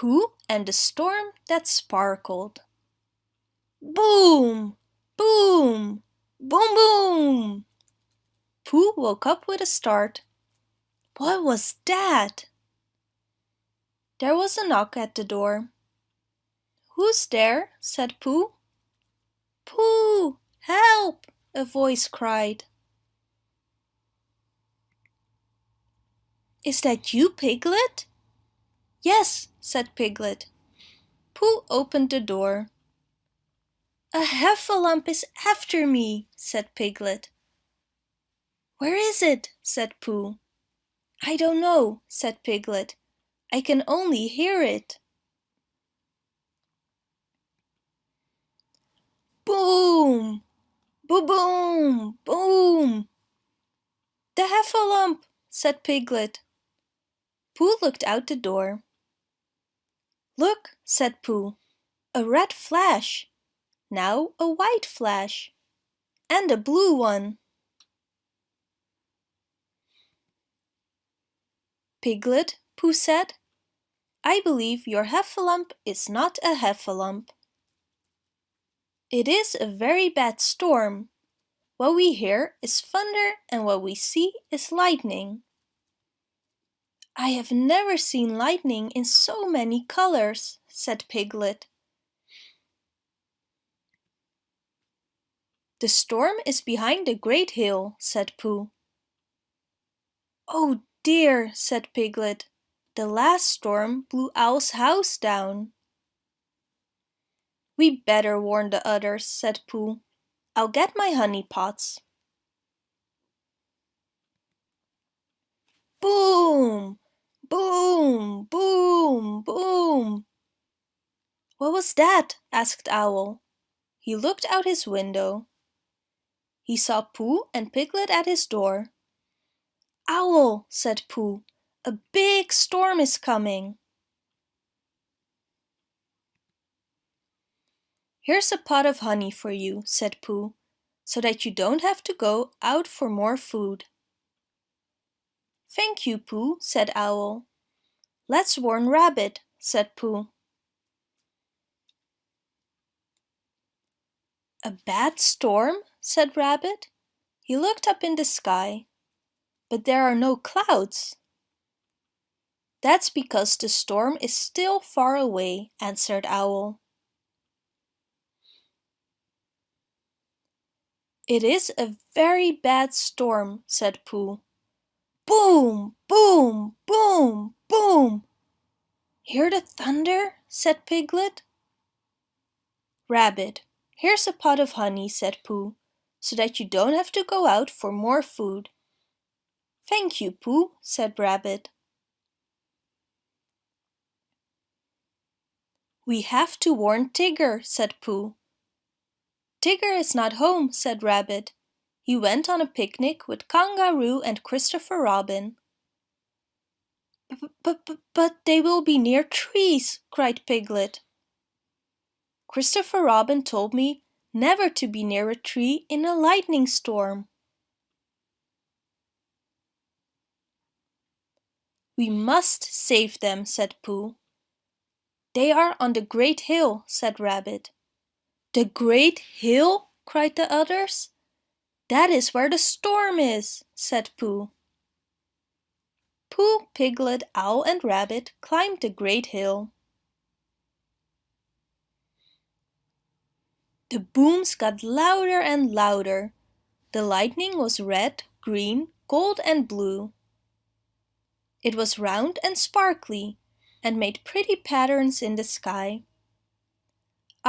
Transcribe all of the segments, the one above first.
Pooh and the Storm That Sparkled Boom! Boom! Boom boom! Pooh woke up with a start. What was that? There was a knock at the door. Who's there? said Pooh. Pooh! Help! a voice cried. Is that you, Piglet? Yes, said Piglet. Pooh opened the door. A heffalump is after me, said Piglet. Where is it? said Pooh. I don't know, said Piglet. I can only hear it. Boom! Boom boom! Boom! The heffalump, said Piglet. Pooh looked out the door. Look, said Pooh, a red flash. Now a white flash. And a blue one. Piglet, Pooh said, I believe your heffalump is not a heffalump. It is a very bad storm. What we hear is thunder and what we see is lightning. I have never seen lightning in so many colors, said Piglet. The storm is behind the great hill, said Pooh. Oh dear, said Piglet. The last storm blew Owl's house down. We better warn the others, said Pooh. I'll get my honey pots. Boom! Boom! Boom! Boom! What was that? asked Owl. He looked out his window. He saw Pooh and Piglet at his door. Owl, said Pooh, a big storm is coming. Here's a pot of honey for you, said Pooh, so that you don't have to go out for more food. Thank you, Pooh, said Owl. Let's warn Rabbit, said Pooh. A bad storm? said Rabbit. He looked up in the sky. But there are no clouds. That's because the storm is still far away, answered Owl. It is a very bad storm, said Pooh. Boom, boom, boom, boom. Hear the thunder? said Piglet. Rabbit, here's a pot of honey, said Pooh, so that you don't have to go out for more food. Thank you, Pooh, said Rabbit. We have to warn Tigger, said Pooh. Tigger is not home, said Rabbit. He went on a picnic with Kangaroo and Christopher Robin. But, but, but they will be near trees, cried Piglet. Christopher Robin told me never to be near a tree in a lightning storm. We must save them, said Pooh. They are on the great hill, said Rabbit. The great hill? cried the others. That is where the storm is, said Pooh. Pooh, Piglet, Owl and Rabbit climbed the great hill. The booms got louder and louder. The lightning was red, green, gold and blue. It was round and sparkly and made pretty patterns in the sky.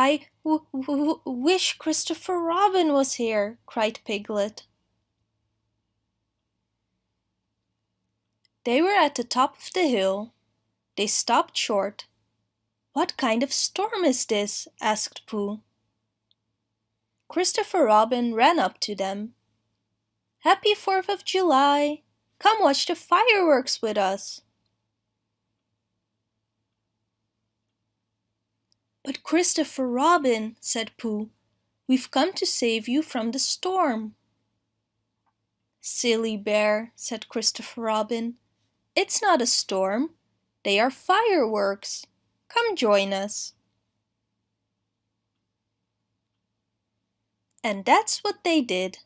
I wish Christopher Robin was here, cried Piglet. They were at the top of the hill. They stopped short. What kind of storm is this? asked Pooh. Christopher Robin ran up to them. Happy 4th of July! Come watch the fireworks with us. But Christopher Robin, said Pooh, we've come to save you from the storm. Silly bear, said Christopher Robin. It's not a storm. They are fireworks. Come join us. And that's what they did.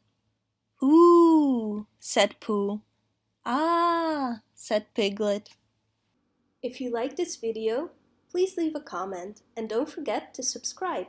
Ooh, said Pooh. Ah, said Piglet. If you like this video, please leave a comment and don't forget to subscribe.